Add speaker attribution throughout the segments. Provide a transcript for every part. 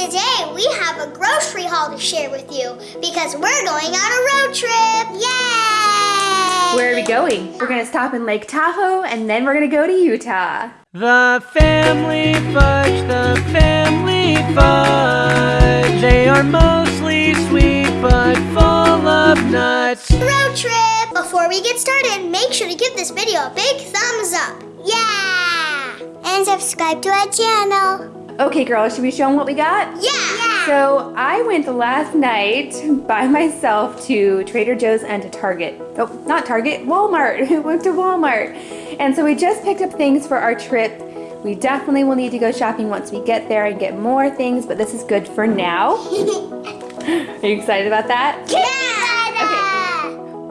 Speaker 1: Today we have a grocery haul to share with you because we're going on a road trip. Yay!
Speaker 2: Where are we going? We're gonna stop in Lake Tahoe and then we're gonna go to Utah.
Speaker 3: The family fudge, the family fudge. They are mostly sweet but full of nuts.
Speaker 1: Road trip! Before we get started, make sure to give this video a big thumbs up. Yeah! And subscribe to our channel.
Speaker 2: Okay, girls, should we show them what we got?
Speaker 1: Yeah!
Speaker 2: So I went last night by myself to Trader Joe's and to Target. Oh, not Target, Walmart. We went to Walmart. And so we just picked up things for our trip. We definitely will need to go shopping once we get there and get more things, but this is good for now. Are you excited about that?
Speaker 1: yeah!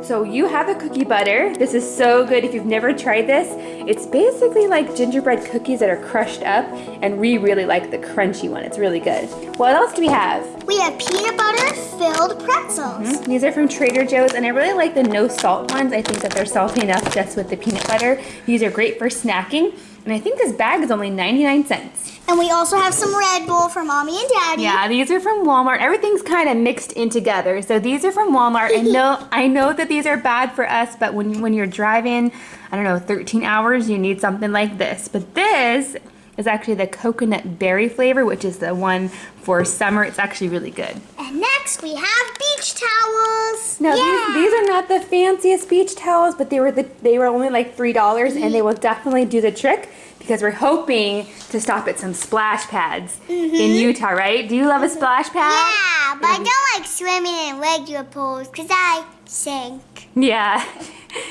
Speaker 2: So you have the cookie butter. This is so good if you've never tried this. It's basically like gingerbread cookies that are crushed up and we really like the crunchy one. It's really good. What else do we have?
Speaker 1: We have peanut butter filled pretzels. Mm-hmm.
Speaker 2: These are from Trader Joe's and I really like the no salt ones. I think that they're salty enough just with the peanut butter. These are great for snacking and I think this bag is only 99 cents.
Speaker 1: And we also have some Red Bull for mommy and daddy.
Speaker 2: Yeah, these are from Walmart. Everything's kind of mixed in together. So these are from Walmart. I know I know that these are bad for us, but when when you're driving, I don't know, 13 hours, you need something like this. But this is actually the coconut berry flavor, which is the one for summer. It's actually really good.
Speaker 1: And next we have beach towels.
Speaker 2: No,
Speaker 1: yeah.
Speaker 2: these, these are not the fanciest beach towels, but they were the they were only like three dollars, and they will definitely do the trick because we're hoping to stop at some splash pads in mm-hmm. Utah, right? Do you love a mm-hmm. splash pad?
Speaker 1: Yeah, but I mm-hmm. don't like swimming in regular pools because I sink.
Speaker 2: Yeah.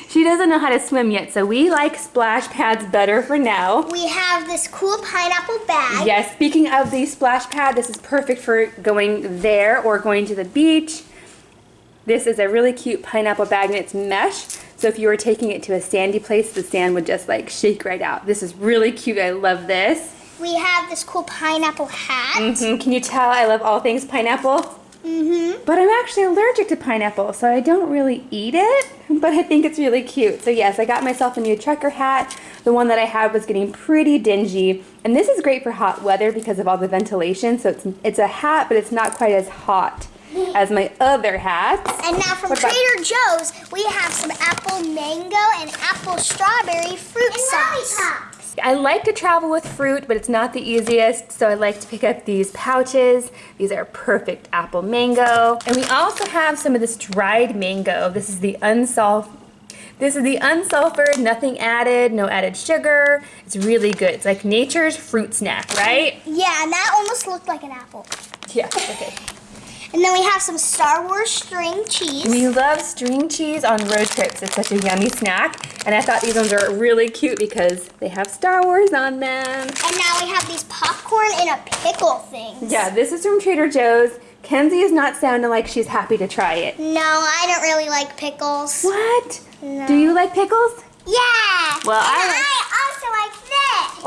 Speaker 2: She doesn't know how to swim yet, so we like splash pads better for now.
Speaker 1: We have this cool pineapple bag.
Speaker 2: Yes, speaking of the splash pad, this is perfect for going there or going to the beach. This is a really cute pineapple bag and it's mesh. So if you were taking it to a sandy place, the sand would just like shake right out. This is really cute. I love this.
Speaker 1: We have this cool pineapple hat.
Speaker 2: Mhm, Can you tell I love all things pineapple?
Speaker 1: Mm-hmm.
Speaker 2: But I'm actually allergic to pineapple, so I don't really eat it, but I think it's really cute. So yes, I got myself a new trucker hat. The one that I had was getting pretty dingy, and this is great for hot weather because of all the ventilation. So it's, it's a hat, but it's not quite as hot as my other hats.
Speaker 1: And now from
Speaker 2: What about-
Speaker 1: Trader Joe's, we have some apple mango and apple strawberry fruit sauce.
Speaker 2: I like to travel with fruit, but it's not the easiest, so I like to pick up these pouches. These are perfect apple mango. And we also have some of this dried mango. This is the unsulf this is the unsulfured, nothing added, no added sugar. It's really good. It's like nature's fruit snack, right?
Speaker 1: Yeah, and that almost looked like an apple.
Speaker 2: Yeah, okay.
Speaker 1: And then we have some Star Wars string cheese.
Speaker 2: We love string cheese on road trips. It's such a yummy snack. And I thought these ones are really cute because they have Star Wars on them.
Speaker 1: And now we have these popcorn in a pickle things.
Speaker 2: Yeah, this is from Trader Joe's. Kenzie is not sounding like she's happy to try it.
Speaker 1: No, I don't really like pickles.
Speaker 2: What?
Speaker 1: No.
Speaker 2: Do you like pickles?
Speaker 1: Yeah.
Speaker 2: Well,
Speaker 1: and
Speaker 2: I like-
Speaker 1: I also like.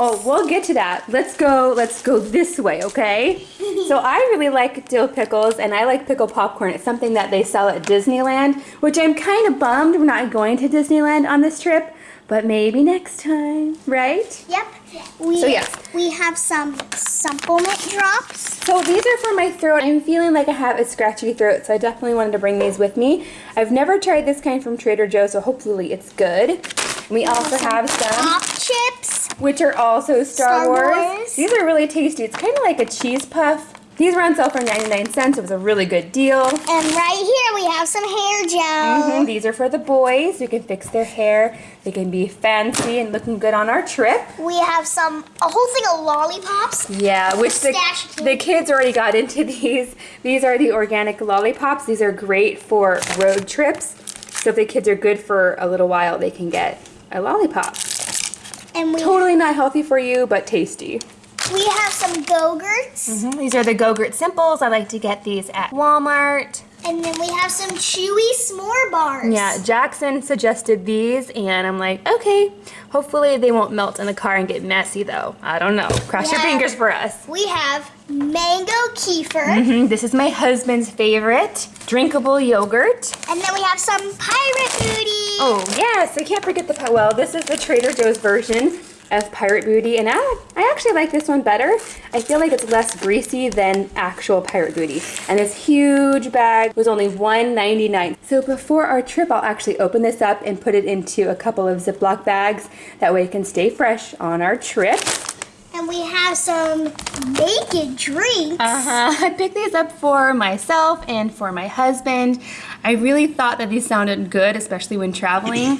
Speaker 2: Oh, we'll get to that. Let's go, let's go this way, okay? so I really like dill pickles and I like pickle popcorn. It's something that they sell at Disneyland, which I'm kind of bummed we're not going to Disneyland on this trip, but maybe next time, right?
Speaker 1: Yep. We,
Speaker 2: So, yes.
Speaker 1: We have some supplement drops.
Speaker 2: So these are for my throat. I'm feeling like I have a scratchy throat, so I definitely wanted to bring these with me. I've never tried this kind from Trader Joe's, so hopefully it's good. We also have some,
Speaker 1: Pop chips.
Speaker 2: Which are also Star,
Speaker 1: Star
Speaker 2: Wars.
Speaker 1: Wars.
Speaker 2: These are really tasty. It's kind of like a cheese puff. These were on sale for 99 cents. It was a really good deal.
Speaker 1: And right here we have some hair gel.
Speaker 2: Mhm, These are for the boys. We can fix their hair. They can be fancy and looking good on our trip.
Speaker 1: We have some, a whole thing of lollipops.
Speaker 2: Yeah, which the, the kids already got into these. These are the organic lollipops. These are great for road trips. So if the kids are good for a little while, they can get a lollipop.
Speaker 1: And we,
Speaker 2: Totally not healthy for you, but tasty.
Speaker 1: we have some Go-Gurts. Mm-hmm.
Speaker 2: These are the Go-Gurt Simples. I like to get these at Walmart.
Speaker 1: And then we have some chewy s'more bars.
Speaker 2: Yeah, Jackson suggested these, and I'm like, okay. Hopefully they won't melt in the car and get messy, though. I don't know. Cross your fingers for us.
Speaker 1: We have mango kefir.
Speaker 2: Mhm, This is my husband's favorite, drinkable yogurt.
Speaker 1: And then we have some pirate booty.
Speaker 2: Oh, yes, I can't forget the, well, this is the Trader Joe's version. Of Pirate Booty, and I, I actually like this one better. I feel like it's less greasy than actual Pirate Booty. And this huge bag was only $1.99. So before our trip, I'll actually open this up and put it into a couple of Ziploc bags. That way it can stay fresh on our trip.
Speaker 1: And we have some naked drinks.
Speaker 2: Uh-huh. I picked these up for myself and for my husband. I really thought that these sounded good, especially when traveling.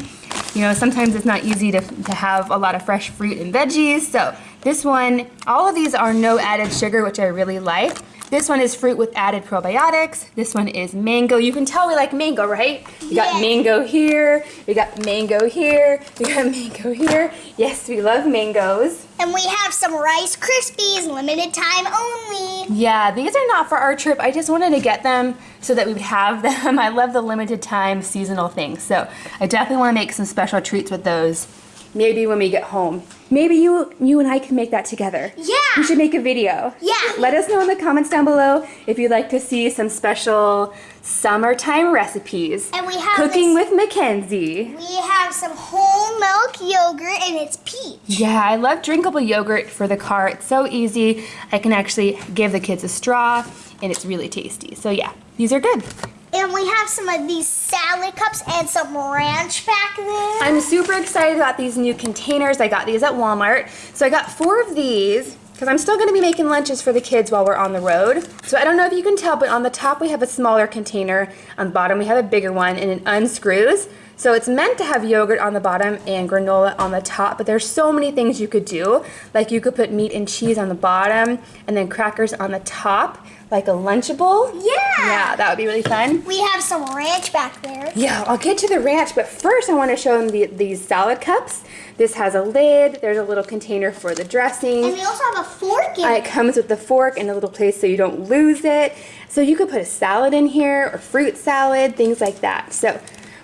Speaker 2: You know, sometimes it's not easy to, to have a lot of fresh fruit and veggies. So this one, all of these are no added sugar, which I really like. This one is fruit with added probiotics. This one is mango. You can tell we like mango, right? We got
Speaker 1: Yeah.
Speaker 2: mango here. We got mango here. We got mango here. Yes, we love mangoes.
Speaker 1: And we have some Rice Krispies, limited time only.
Speaker 2: Yeah, these are not for our trip. I just wanted to get them so that we would have them. I love the limited time seasonal things. So I definitely want to make some special treats with those. Maybe when we get home. Maybe you you and I can make that together.
Speaker 1: Yeah.
Speaker 2: We should make a video.
Speaker 1: Yeah.
Speaker 2: Let us know in the comments down below if you'd like to see some special summertime recipes.
Speaker 1: And we have
Speaker 2: Cooking
Speaker 1: this-
Speaker 2: with Mackenzie.
Speaker 1: We have some whole milk yogurt and it's peach.
Speaker 2: Yeah, I love drinkable yogurt for the car. It's so easy. I can actually give the kids a straw and it's really tasty. So yeah, these are good.
Speaker 1: And we have some of these salad cups and some ranch back there.
Speaker 2: I'm super excited about these new containers. I got these at Walmart. So I got four of these because I'm still going to be making lunches for the kids while we're on the road. So I don't know if you can tell, but on the top we have a smaller container. On the bottom we have a bigger one and it unscrews. So it's meant to have yogurt on the bottom and granola on the top, but there's so many things you could do. Like you could put meat and cheese on the bottom and then crackers on the top, like a Lunchable.
Speaker 1: Yeah.
Speaker 2: Yeah, that would be really fun.
Speaker 1: We have some ranch back there.
Speaker 2: Yeah, I'll get to the ranch, but first I want to show them the, these salad cups. This has a lid. There's a little container for the dressing.
Speaker 1: And we also have a fork in
Speaker 2: Uh,
Speaker 1: it.
Speaker 2: it comes with the fork and a little place so you don't lose it. So you could put a salad in here or fruit salad, things like that. So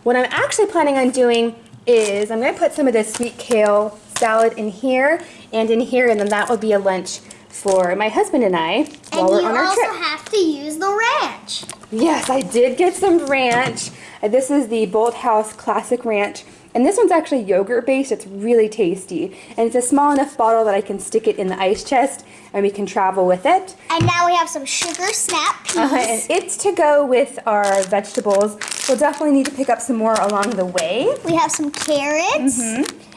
Speaker 2: what I'm actually planning on doing is I'm going to put some of this sweet kale salad in here and in here, and then that will be a lunch for my husband and I while
Speaker 1: And
Speaker 2: we're on our trip.
Speaker 1: you also have to use the ranch.
Speaker 2: Yes, I did get some ranch. Uh, This is the Bolthouse Classic Ranch. And this one's actually yogurt based. It's really tasty. And it's a small enough bottle that I can stick it in the ice chest and we can travel with it.
Speaker 1: And now we have some sugar snap peas.
Speaker 2: Uh, and it's to go with our vegetables. We'll definitely need to pick up some more along the way.
Speaker 1: we have some carrots.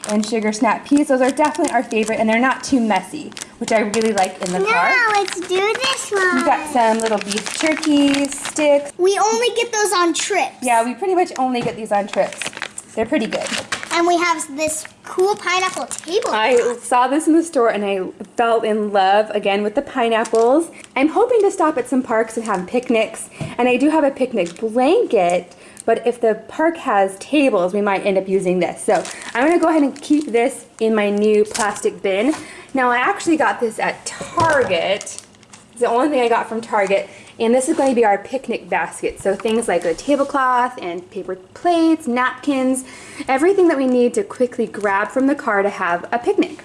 Speaker 2: And sugar snap peas, those are definitely our favorite and they're not too messy, which I really like in the car.
Speaker 1: Now let's do this one.
Speaker 2: We've got some little beef jerky sticks.
Speaker 1: We only get those on trips.
Speaker 2: Yeah, we pretty much only get these on trips. They're pretty good.
Speaker 1: And we have this cool pineapple table.
Speaker 2: I saw this in the store and I fell in love again with the pineapples. I'm hoping to stop at some parks and have picnics. And I do have a picnic blanket, but if the park has tables, we might end up using this. So I'm gonna go ahead and keep this in my new plastic bin. Now I actually got this at Target. It's the only thing I got from Target. And this is going to be our picnic basket. So things like a tablecloth and paper plates, napkins, everything that we need to quickly grab from the car to have a picnic.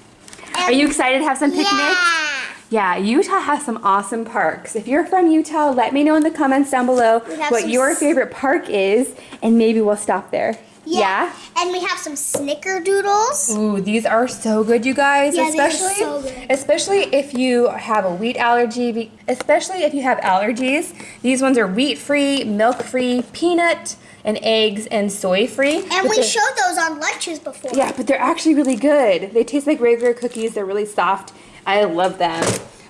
Speaker 2: Are you excited to have some picnics?
Speaker 1: Yeah.
Speaker 2: Yeah, Utah has some awesome parks. If you're from Utah, let me know in the comments down below what your favorite park is, and maybe we'll stop there. Yeah?
Speaker 1: And we have some snickerdoodles.
Speaker 2: Ooh, these are so good, you guys.
Speaker 1: Yeah, they are
Speaker 2: especially,
Speaker 1: so good.
Speaker 2: especially if you have a wheat allergy. Especially if you have allergies. These ones are wheat-free, milk-free, peanut and eggs and soy-free.
Speaker 1: And
Speaker 2: But
Speaker 1: we showed those on lunches before.
Speaker 2: Yeah, but they're actually really good. They taste like regular cookies. They're really soft. I love them.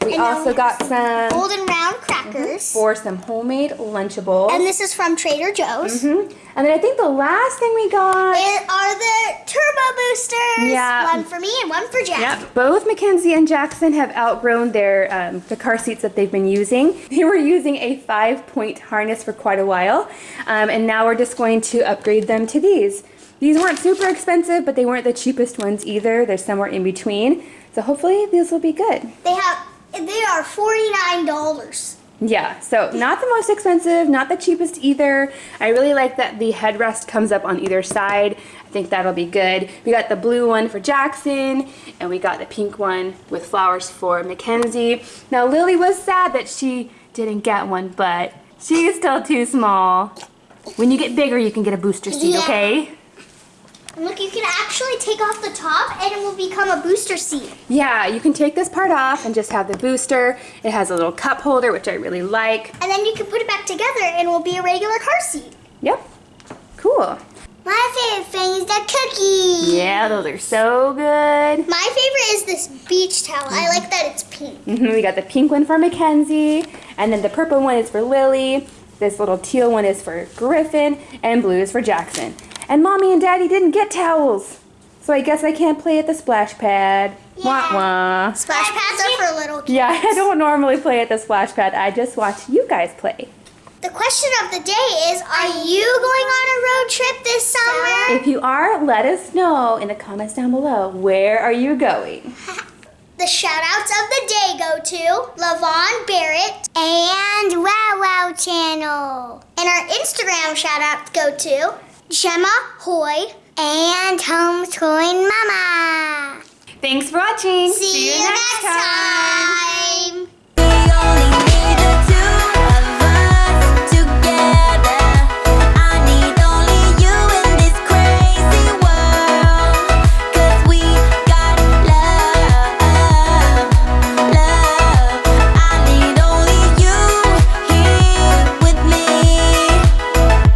Speaker 2: We
Speaker 1: And
Speaker 2: also
Speaker 1: we
Speaker 2: got some
Speaker 1: Golden round crackers.
Speaker 2: for some homemade Lunchables.
Speaker 1: And this is from Trader Joe's.
Speaker 2: Mhm. And then I think the last thing we got.
Speaker 1: It are the turbo boosters.
Speaker 2: Yeah.
Speaker 1: One for me and one for Jack.
Speaker 2: Yep, both Mackenzie and Jackson have outgrown their um, the car seats that they've been using. They were using a five-point harness for quite a while, um, and now we're just going to upgrade them to these. These weren't super expensive, but they weren't the cheapest ones either. They're somewhere in between. So hopefully these will be good.
Speaker 1: They have they are forty nine dollars.
Speaker 2: Yeah, so not the most expensive, not the cheapest either. I really like that the headrest comes up on either side. I think that'll be good. We got the blue one for Jackson, and we got the pink one with flowers for Mackenzie. Now Lily was sad that she didn't get one, but she's still too small. When you get bigger, you can get a booster seat,
Speaker 1: Yeah.
Speaker 2: okay?
Speaker 1: And look, you can actually take off the top and it will become a booster seat.
Speaker 2: Yeah, you can take this part off and just have the booster. It has a little cup holder, which I really like.
Speaker 1: And then you can put it back together and it will be a regular car seat.
Speaker 2: Yep, cool.
Speaker 1: My favorite thing is the cookie.
Speaker 2: Yeah, those are so good.
Speaker 1: My favorite is this beach towel. I like that it's pink.
Speaker 2: Mhm, We got the pink one for Mackenzie, and then the purple one is for Lily. This little teal one is for Griffin, and blue is for Jackson. And mommy and daddy didn't get towels, so I guess I can't play at the splash pad. Wah wah.
Speaker 1: Splash pads are for little kids.
Speaker 2: Yeah, I don't normally play at the splash pad. I just watch you guys play.
Speaker 1: The question of the day is, are you going on a road trip this summer?
Speaker 2: If you are, let us know in the comments down below. Where are you going?
Speaker 1: The shout outs of the day go to Lavon Barrett and Wow Wow Channel. And our Instagram shout outs go to Gemma Hoy and Homeschooling Mama.
Speaker 2: Thanks for watching.
Speaker 1: See, you next time.